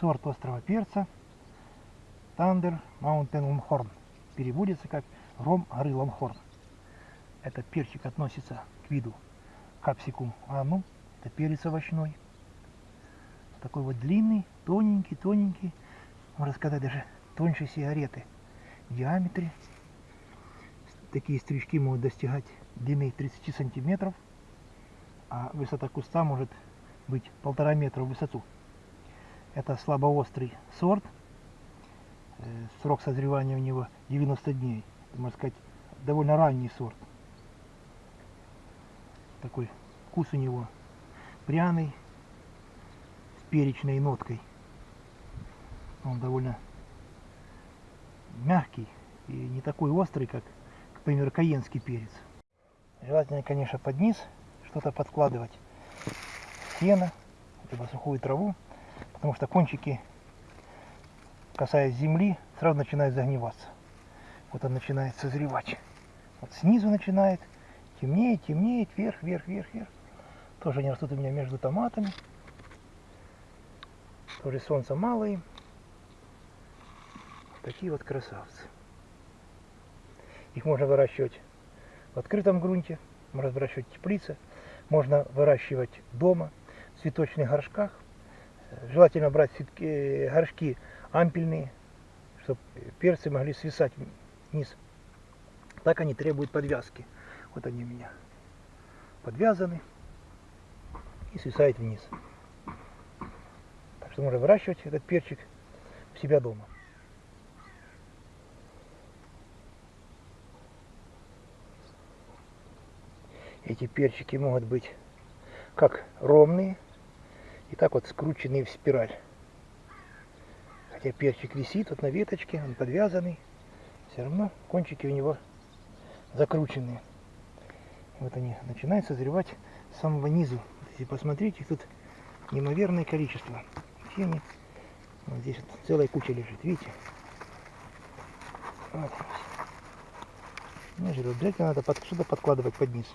сорт острого перца Thunder Mountain Longhorn. Переводится как Ром горы Лонхорн. Этот перчик относится к виду капсикум анум. Это перец овощной. Такой вот длинный, тоненький, тоненький. Можно сказать, даже тоньше сигареты в диаметре. Такие стрижки могут достигать длины 30 сантиметров, а высота куста может быть полтора метра в высоту. Это слабоострый сорт. Э, Срок созревания у него 90 дней. Можно сказать, довольно ранний сорт. Такой вкус у него пряный, с перечной ноткой. Он довольно мягкий и не такой острый, как, к примеру, каенский перец. Желательно, конечно, под низ что-то подкладывать. Сено, либо сухую траву, потому что кончики, касаясь земли, сразу начинают загниваться. Вот он начинает созревать. Вот снизу начинает темнеет, темнеет, вверх, вверх, вверх, вверх. Тоже они растут у меня между томатами. Тоже солнца мало им. Такие вот красавцы. Их можно выращивать в открытом грунте, можно выращивать в теплице, можно выращивать дома, в цветочных горшках. Желательно брать цветки, горшки ампельные, чтобы перцы могли свисать вниз. Так они требуют подвязки. Вот они у меня подвязаны и свисают вниз. Так что можно выращивать этот перчик у себя дома. Эти перчики могут быть как ровные, и так вот скрученные в спираль. Хотя перчик висит вот на веточке, он подвязанный, все равно кончики у него закрученные. Вот они начинают созревать с самого низу. Если посмотрите, тут неимоверное количество. Все они, вот здесь вот целая куча лежит, видите? Вот. Ну, обязательно надо под, что-то подкладывать под низ.